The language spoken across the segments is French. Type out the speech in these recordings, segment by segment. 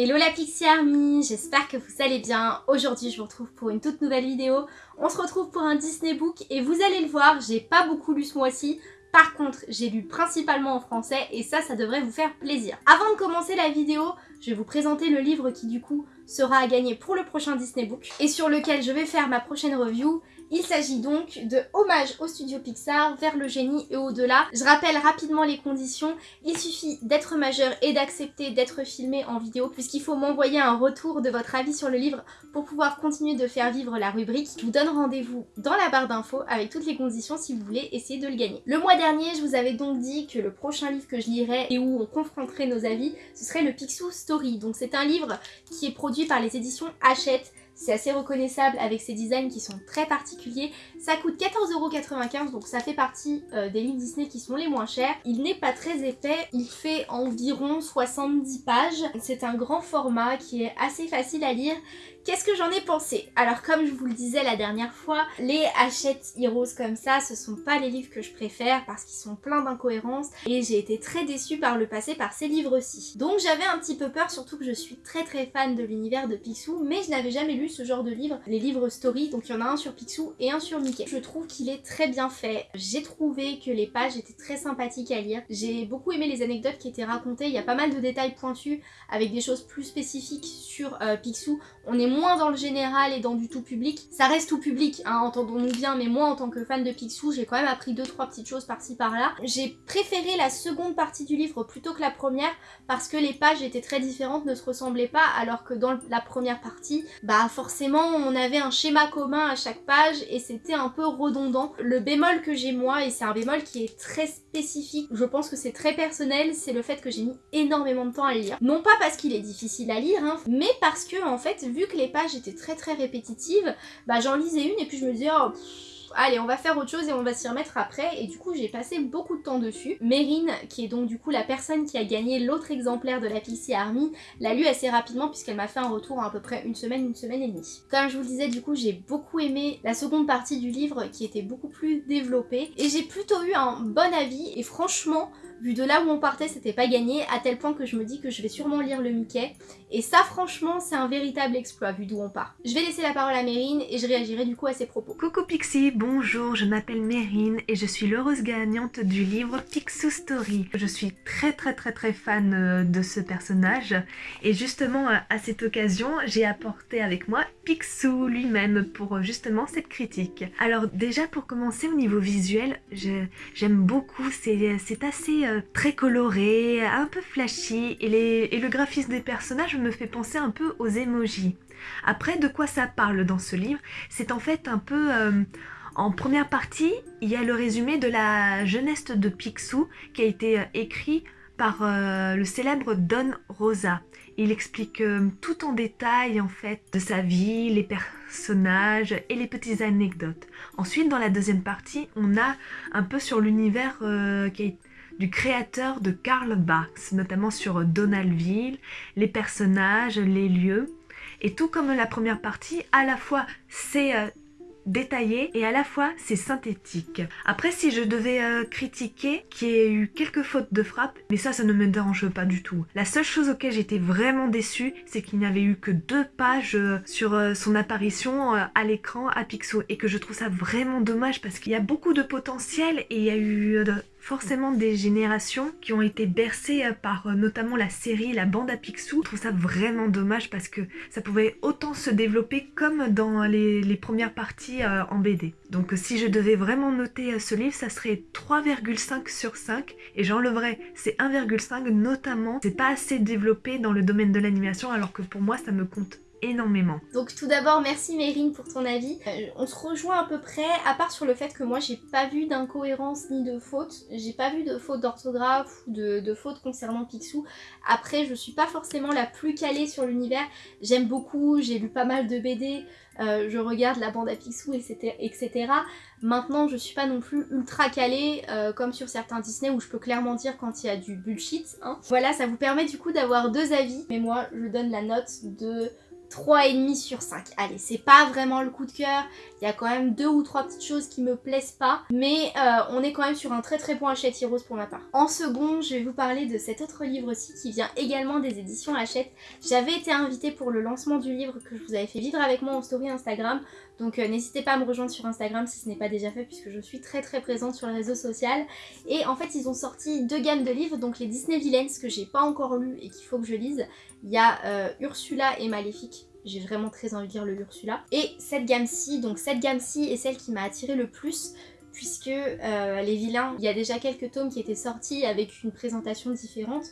Hello la Pixie Army, j'espère que vous allez bien. Aujourd'hui je vous retrouve pour une toute nouvelle vidéo. On se retrouve pour un Disney Book et vous allez le voir, j'ai pas beaucoup lu ce mois-ci. Par contre, j'ai lu principalement en français et ça, ça devrait vous faire plaisir. Avant de commencer la vidéo, je vais vous présenter le livre qui du coup sera à gagner pour le prochain Disney Book et sur lequel je vais faire ma prochaine review. Il s'agit donc de Hommage au studio Pixar, vers le génie et au-delà. Je rappelle rapidement les conditions. Il suffit d'être majeur et d'accepter d'être filmé en vidéo puisqu'il faut m'envoyer un retour de votre avis sur le livre pour pouvoir continuer de faire vivre la rubrique. Je vous donne rendez-vous dans la barre d'infos avec toutes les conditions si vous voulez essayer de le gagner. Le mois dernier, je vous avais donc dit que le prochain livre que je lirais et où on confronterait nos avis, ce serait le Picsou Story. Donc c'est un livre qui est produit par les éditions Hachette c'est assez reconnaissable avec ses designs qui sont très particuliers. Ça coûte 14,95€ donc ça fait partie euh, des livres Disney qui sont les moins chers. Il n'est pas très épais, il fait environ 70 pages. C'est un grand format qui est assez facile à lire Qu'est-ce que j'en ai pensé? Alors comme je vous le disais la dernière fois, les Hachette Heroes comme ça, ce sont pas les livres que je préfère parce qu'ils sont pleins d'incohérences et j'ai été très déçue par le passé par ces livres-ci. Donc j'avais un petit peu peur, surtout que je suis très très fan de l'univers de Picsou, mais je n'avais jamais lu ce genre de livre, les livres story, donc il y en a un sur Picsou et un sur Mickey. Je trouve qu'il est très bien fait, j'ai trouvé que les pages étaient très sympathiques à lire, j'ai beaucoup aimé les anecdotes qui étaient racontées, il y a pas mal de détails pointus avec des choses plus spécifiques sur euh, Picsou, on est moins dans le général et dans du tout public. Ça reste tout public, hein, entendons-nous bien, mais moi en tant que fan de Picsou, j'ai quand même appris deux trois petites choses par-ci par-là. J'ai préféré la seconde partie du livre plutôt que la première parce que les pages étaient très différentes, ne se ressemblaient pas, alors que dans la première partie, bah forcément on avait un schéma commun à chaque page et c'était un peu redondant. Le bémol que j'ai moi, et c'est un bémol qui est très spécifique, je pense que c'est très personnel, c'est le fait que j'ai mis énormément de temps à le lire. Non pas parce qu'il est difficile à lire, hein, mais parce que en fait, vu que les pages étaient très très répétitives, bah j'en lisais une et puis je me disais oh, allez on va faire autre chose et on va s'y remettre après et du coup j'ai passé beaucoup de temps dessus. Mérine qui est donc du coup la personne qui a gagné l'autre exemplaire de la Pixie Army l'a lu assez rapidement puisqu'elle m'a fait un retour à, à peu près une semaine, une semaine et demie. Comme je vous le disais du coup j'ai beaucoup aimé la seconde partie du livre qui était beaucoup plus développée et j'ai plutôt eu un bon avis et franchement vu de là où on partait, c'était pas gagné, à tel point que je me dis que je vais sûrement lire le Mickey. Et ça, franchement, c'est un véritable exploit, vu d'où on part. Je vais laisser la parole à Mérine et je réagirai du coup à ses propos. Coucou Pixie, bonjour, je m'appelle Mérine et je suis l'heureuse gagnante du livre Picsou Story. Je suis très très très très fan euh, de ce personnage et justement à cette occasion, j'ai apporté avec moi Picsou lui-même pour euh, justement cette critique. Alors déjà pour commencer au niveau visuel, j'aime beaucoup, c'est assez euh, très coloré, un peu flashy et, le graphisme des personnages me fait penser un peu aux emojis. Après, de quoi ça parle dans ce livre? C'est en fait un peu... Euh, en première partie, il y a le résumé de la jeunesse de Picsou qui a été euh, écrit par le célèbre Don Rosa. Il explique tout en détail en fait de sa vie, les personnages et les petites anecdotes. Ensuite, dans la deuxième partie, on a un peu sur l'univers qui a du créateur de Karl Barks, notamment sur Donaldville, les personnages, les lieux. Et tout comme la première partie, à la fois c'est euh, détaillé et à la fois c'est synthétique. Après si je devais euh, critiquer qu'il y ait eu quelques fautes de frappe, mais ça ça ne me dérange pas du tout. La seule chose auquel j'étais vraiment déçue c'est qu'il n'y avait eu que deux pages euh, sur son apparition à l'écran à Pixo et que je trouve ça vraiment dommage parce qu'il y a beaucoup de potentiel et il y a eu forcément des générations qui ont été bercées euh, par euh, notamment la série, la bande à Picsou. Je trouve ça vraiment dommage parce que ça pouvait autant se développer comme dans les, premières parties euh, en BD. Donc si je devais vraiment noter ce livre, ça serait 3,5 sur 5 et j'enleverais ces 1,5 notamment. C'est pas assez développé dans le domaine de l'animation alors que pour moi ça me compte énormément. Donc tout d'abord merci Mérine pour ton avis. Euh, on se rejoint à peu près, à part sur le fait que moi j'ai pas vu d'incohérence ni de faute. J'ai pas vu de faute d'orthographe ou de, faute concernant Picsou. Après je suis pas forcément la plus calée sur l'univers. J'aime beaucoup, j'ai lu pas mal de BD. Euh, je regarde la bande à Picsou, etc., etc. Maintenant, je suis pas non plus ultra calée, euh, comme sur certains Disney où je peux clairement dire quand il y a du bullshit. Hein. Voilà, ça vous permet du coup d'avoir deux avis. Mais moi, je donne la note de 3,5 sur 5. Allez, c'est pas vraiment le coup de cœur. Il y a quand même deux ou trois petites choses qui me plaisent pas. Mais euh, on est quand même sur un très très bon Hachette Heroes pour ma part. En second, je vais vous parler de cet autre livre aussi qui vient également des éditions Hachette. J'avais été invitée pour le lancement du livre que je vous avais fait vivre avec moi en story Instagram. Donc euh, n'hésitez pas à me rejoindre sur Instagram si ce n'est pas déjà fait puisque je suis très très présente sur le réseau social. Et en fait ils ont sorti deux gammes de livres, donc les Disney Villains que j'ai pas encore lu et qu'il faut que je lise. Il y a euh, Ursula et Maléfique j'ai vraiment très envie de lire le Ursula. Et cette gamme-ci, donc cette gamme-ci est celle qui m'a attirée le plus puisque euh, les vilains, il y a déjà quelques tomes qui étaient sortis avec une présentation différente.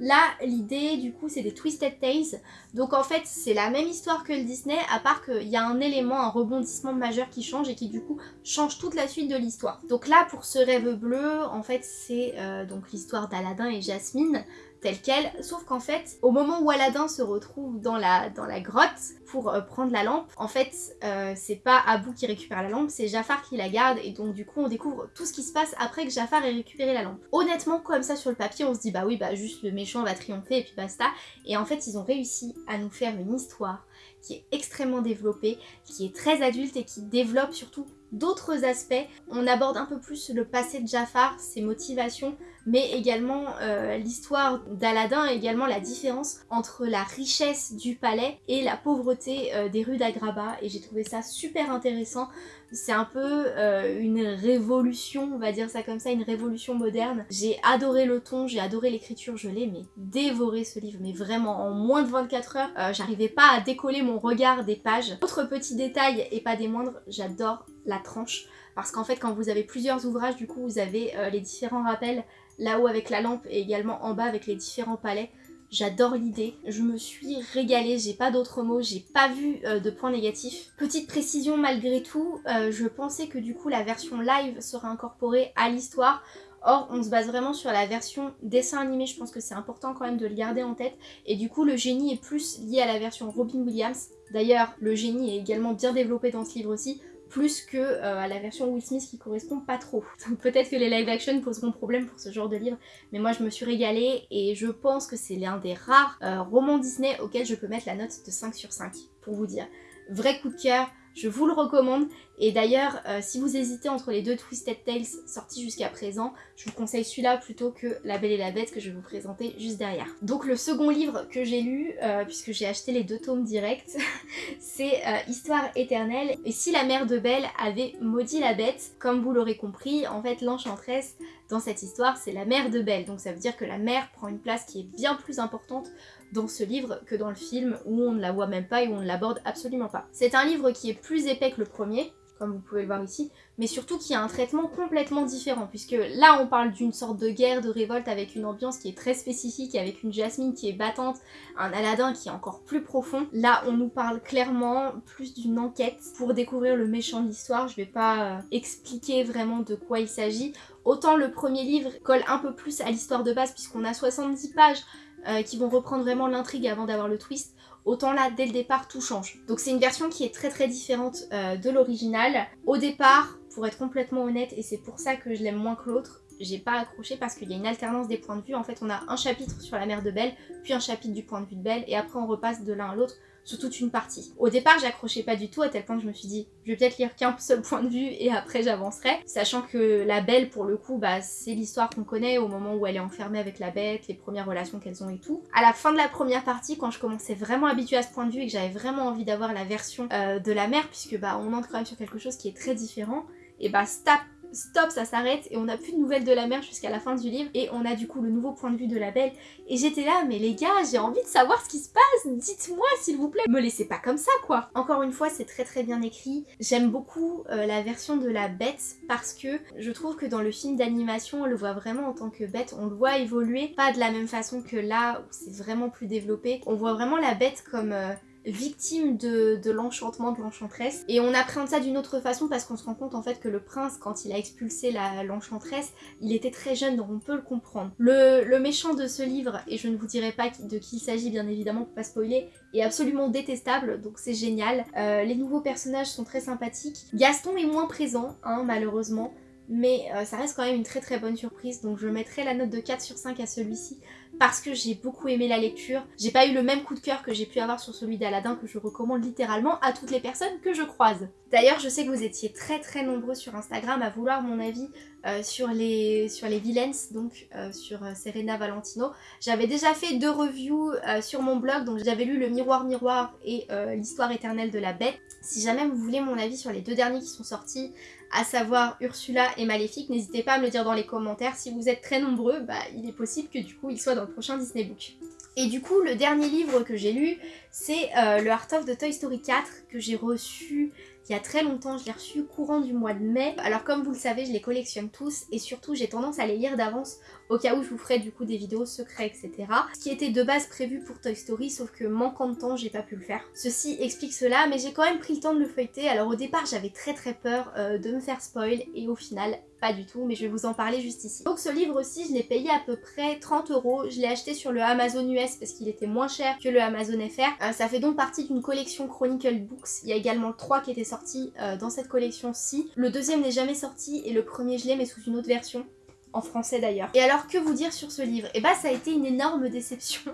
Là, l'idée, du coup, c'est des Twisted Tales. Donc, en fait, c'est la même histoire que le Disney, à part qu'il y a un élément, un rebondissement majeur qui change et qui, du coup, change toute la suite de l'histoire. Donc là, pour ce rêve bleu, en fait, c'est euh, donc l'histoire d'Aladin et Jasmine telle qu'elle, sauf qu'en fait, au moment où Aladdin se retrouve dans la, grotte pour euh, prendre la lampe, en fait, euh, c'est pas Abou qui récupère la lampe, c'est Jafar qui la garde, et donc du coup, on découvre tout ce qui se passe après que Jafar ait récupéré la lampe. Honnêtement, comme ça sur le papier, on se dit, bah oui, bah juste le méchant va triompher, et puis basta. Et en fait, ils ont réussi à nous faire une histoire qui est extrêmement développée, qui est très adulte et qui développe surtout d'autres aspects. On aborde un peu plus le passé de Jafar, ses motivations, mais également euh, l'histoire d'Aladin également la différence entre la richesse du palais et la pauvreté euh, des rues d'Agraba et j'ai trouvé ça super intéressant. C'est un peu euh, une révolution, on va dire ça comme ça, une révolution moderne. J'ai adoré le ton, j'ai adoré l'écriture, je l'ai mais dévoré ce livre, mais vraiment en moins de 24 heures, j'arrivais pas à décoller mon regard des pages. Autre petit détail et pas des moindres, j'adore la tranche parce qu'en fait quand vous avez plusieurs ouvrages du coup vous avez les différents rappels là-haut avec la lampe et également en bas avec les différents palais. J'adore l'idée, je me suis régalée, j'ai pas d'autres mots, j'ai pas vu euh, de points négatifs. Petite précision malgré tout, euh, je pensais que du coup la version live serait incorporée à l'histoire. Or, on se base vraiment sur la version dessin animé, je pense que c'est important quand même de le garder en tête. Et du coup, le génie est plus lié à la version Robin Williams. D'ailleurs, le génie est également bien développé dans ce livre aussi plus que euh, à la version Will Smith qui correspond pas trop. Peut-être que les live action poseront problème pour ce genre de livre, mais moi je me suis régalée et je pense que c'est l'un des rares euh, romans Disney auxquels je peux mettre la note de 5 sur 5, pour vous dire. Vrai coup de cœur, je vous le recommande. Et d'ailleurs, euh, si vous hésitez entre les deux Twisted Tales sortis jusqu'à présent, je vous conseille celui-là plutôt que La Belle et la Bête que je vais vous présenter juste derrière. Donc le second livre que j'ai lu, euh, puisque j'ai acheté les deux tomes directs, c'est euh, Histoire éternelle. Et si la mère de Belle avait maudit la bête, comme vous l'aurez compris, en fait l'enchanteresse dans cette histoire c'est la mère de Belle. Donc ça veut dire que la mère prend une place qui est bien plus importante dans ce livre que dans le film où on ne la voit même pas et où on ne l'aborde absolument pas. C'est un livre qui est plus épais que le premier, comme vous pouvez le voir ici, mais surtout qui a un traitement complètement différent, puisque là on parle d'une sorte de guerre, de révolte avec une ambiance qui est très spécifique, avec une Jasmine qui est battante, un Aladdin qui est encore plus profond. Là on nous parle clairement plus d'une enquête pour découvrir le méchant de l'histoire, je vais pas euh, expliquer vraiment de quoi il s'agit. Autant le premier livre colle un peu plus à l'histoire de base, puisqu'on a 70 pages, euh, qui vont reprendre vraiment l'intrigue avant d'avoir le twist, autant là, dès le départ, tout change. Donc c'est une version qui est très très différente euh, de l'original. Au départ, pour être complètement honnête, et c'est pour ça que je l'aime moins que l'autre, j'ai pas accroché parce qu'il y a une alternance des points de vue. En fait, on a un chapitre sur la mère de Belle, puis un chapitre du point de vue de Belle, et après on repasse de l'un à l'autre sur toute une partie. Au départ, j'accrochais pas du tout à tel point que je me suis dit, je vais peut-être lire qu'un seul point de vue et après j'avancerai. Sachant que la belle, pour le coup, bah, c'est l'histoire qu'on connaît au moment où elle est enfermée avec la bête, les premières relations qu'elles ont et tout. À la fin de la première partie, quand je commençais vraiment habituée à ce point de vue et que j'avais vraiment envie d'avoir la version euh, de la mère, puisque bah on entre quand même sur quelque chose qui est très différent, et bah stop stop, ça s'arrête et on n'a plus de nouvelles de la mère jusqu'à la fin du livre et on a du coup le nouveau point de vue de la belle. Et j'étais là mais les gars j'ai envie de savoir ce qui se passe, dites-moi s'il vous plaît, me laissez pas comme ça quoi. Encore une fois c'est très très bien écrit, j'aime beaucoup euh, la version de la bête parce que je trouve que dans le film d'animation on le voit vraiment en tant que bête, on le voit évoluer, pas de la même façon que là où c'est vraiment plus développé, on voit vraiment la bête comme... Euh, victime de, l'enchantement de l'enchanteresse. Et on appréhende ça d'une autre façon parce qu'on se rend compte en fait que le prince, quand il a expulsé l'enchanteresse, il était très jeune donc on peut le comprendre. Le, méchant de ce livre, et je ne vous dirai pas de qui il s'agit bien évidemment pour pas spoiler, est absolument détestable donc c'est génial. Euh, les nouveaux personnages sont très sympathiques. Gaston est moins présent hein, malheureusement mais euh, ça reste quand même une très très bonne surprise donc je mettrai la note de 4 sur 5 à celui-ci parce que j'ai beaucoup aimé la lecture. J'ai pas eu le même coup de cœur que j'ai pu avoir sur celui d'Aladin que je recommande littéralement à toutes les personnes que je croise. D'ailleurs, je sais que vous étiez très très nombreux sur Instagram à vouloir mon avis euh, sur, les, sur les villains, donc euh, sur euh, Serena Valentino. J'avais déjà fait deux reviews sur mon blog, donc j'avais lu Le Miroir Miroir et L'Histoire éternelle de la bête. Si jamais vous voulez mon avis sur les deux derniers qui sont sortis, à savoir Ursula et Maléfique, n'hésitez pas à me le dire dans les commentaires. Si vous êtes très nombreux, bah, il est possible que du coup il soit dans prochain Disney Book. Et du coup, le dernier livre que j'ai lu, c'est le Heart of the Toy Story 4 que j'ai reçu il y a très longtemps, je l'ai reçu courant du mois de mai. Alors comme vous le savez, je les collectionne tous et surtout j'ai tendance à les lire d'avance au cas où je vous ferai du coup des vidéos secrets, etc. Ce qui était de base prévu pour Toy Story, sauf que manquant de temps, j'ai pas pu le faire. Ceci explique cela, mais j'ai quand même pris le temps de le feuilleter. Alors au départ, j'avais très très peur euh, de me faire spoil et au final, pas du tout, mais je vais vous en parler juste ici. Donc ce livre aussi, je l'ai payé à peu près 30 euros. Je l'ai acheté sur le Amazon US parce qu'il était moins cher que le Amazon FR. Euh, ça fait donc partie d'une collection Chronicle Books. Il y a également le 3 qui était sorti euh, dans cette collection-ci. Le deuxième n'est jamais sorti et le premier je l'ai mais sous une autre version en français d'ailleurs. Et alors que vous dire sur ce livre? Eh bah ça a été une énorme déception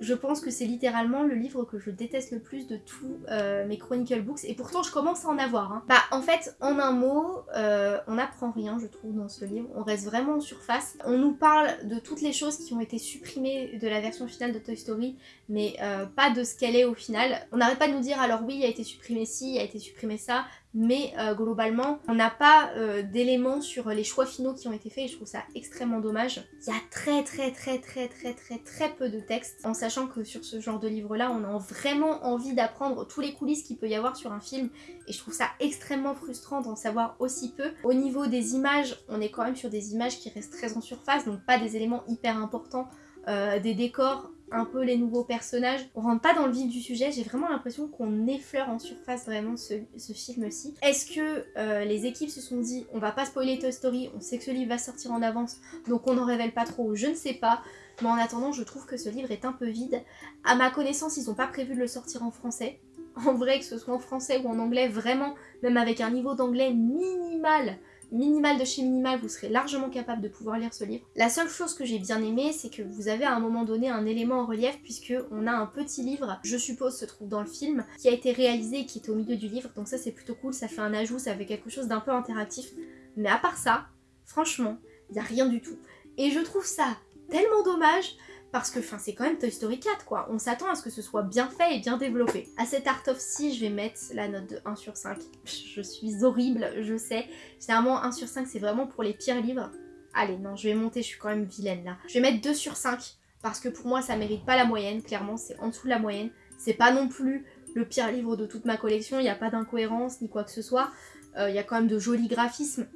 je pense que c'est littéralement le livre que je déteste le plus de tous euh, mes Chronicle Books et pourtant je commence à en avoir. Hein. Bah en fait en un mot euh, on n'apprend rien je trouve dans ce livre, on reste vraiment en surface. On nous parle de toutes les choses qui ont été supprimées de la version finale de Toy Story mais euh, pas de ce qu'elle est au final. On n'arrête pas de nous dire alors oui il a été supprimé ci, il a été supprimé ça, mais globalement on n'a pas d'éléments sur les choix finaux qui ont été faits et je trouve ça extrêmement dommage. Il y a très très très très très très très peu de en sachant que sur ce genre de livre là on a vraiment envie d'apprendre tous les coulisses qu'il peut y avoir sur un film et je trouve ça extrêmement frustrant d'en savoir aussi peu. Au niveau des images on est quand même sur des images qui restent très en surface donc pas des éléments hyper importants euh, des décors un peu les nouveaux personnages. On rentre pas dans le vif du sujet, j'ai vraiment l'impression qu'on effleure en surface vraiment ce, film-ci. Est-ce que euh, les équipes se sont dit on va pas spoiler Toy Story, on sait que ce livre va sortir en avance, donc on n'en révèle pas trop, je ne sais pas. Mais en attendant, je trouve que ce livre est un peu vide. À ma connaissance, ils n'ont pas prévu de le sortir en français. En vrai, que ce soit en français ou en anglais, vraiment, même avec un niveau d'anglais minimal, minimal de chez minimal, vous serez largement capable de pouvoir lire ce livre. La seule chose que j'ai bien aimé, c'est que vous avez à un moment donné un élément en relief puisque on a un petit livre, je suppose se trouve dans le film, qui a été réalisé et qui est au milieu du livre. Donc ça c'est plutôt cool, ça fait un ajout, ça fait quelque chose d'un peu interactif. Mais à part ça, franchement, il n'y a rien du tout. Et je trouve ça tellement dommage parce que c'est quand même Toy Story 4 quoi. On s'attend à ce que ce soit bien fait et bien développé. À cet Art of C, je vais mettre la note de 1 sur 5. Je suis horrible, je sais. Généralement 1 sur 5 c'est vraiment pour les pires livres. Allez non, je vais monter, je suis quand même vilaine là. Je vais mettre 2 sur 5 parce que pour moi ça mérite pas la moyenne, clairement c'est en dessous de la moyenne. C'est pas non plus le pire livre de toute ma collection, il n'y a pas d'incohérence ni quoi que ce soit. Euh, il y a quand même de jolis graphismes.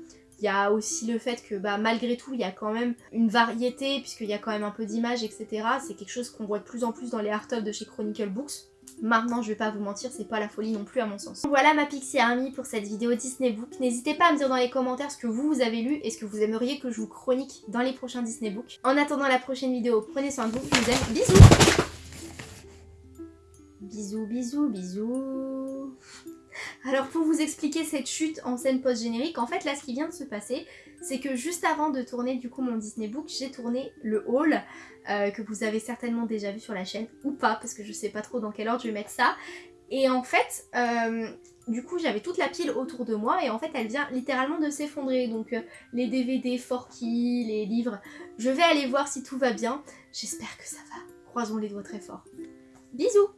Il y a aussi le fait que bah, malgré tout, il y a quand même une variété, puisqu'il y a quand même un peu d'images, etc. C'est quelque chose qu'on voit de plus en plus dans les art of de chez Chronicle Books. Maintenant, je vais pas vous mentir, c'est pas la folie non plus à mon sens. Voilà ma Pixie Army pour cette vidéo Disney Book. N'hésitez pas à me dire dans les commentaires ce que vous, avez lu et ce que vous aimeriez que je vous chronique dans les prochains Disney Books. En attendant la prochaine vidéo, prenez soin de vous, vous bisous Bisous, bisous, bisous alors pour vous expliquer cette chute en scène post-générique, en fait là ce qui vient de se passer, c'est que juste avant de tourner du coup mon Disney Book, j'ai tourné le haul, euh, que vous avez certainement déjà vu sur la chaîne, ou pas, parce que je sais pas trop dans quel ordre je vais mettre ça. Et en fait, euh, du coup j'avais toute la pile autour de moi et en fait elle vient littéralement de s'effondrer. Donc euh, les DVD, Forky, les livres, je vais aller voir si tout va bien. J'espère que ça va. Croisons les doigts très fort. Bisous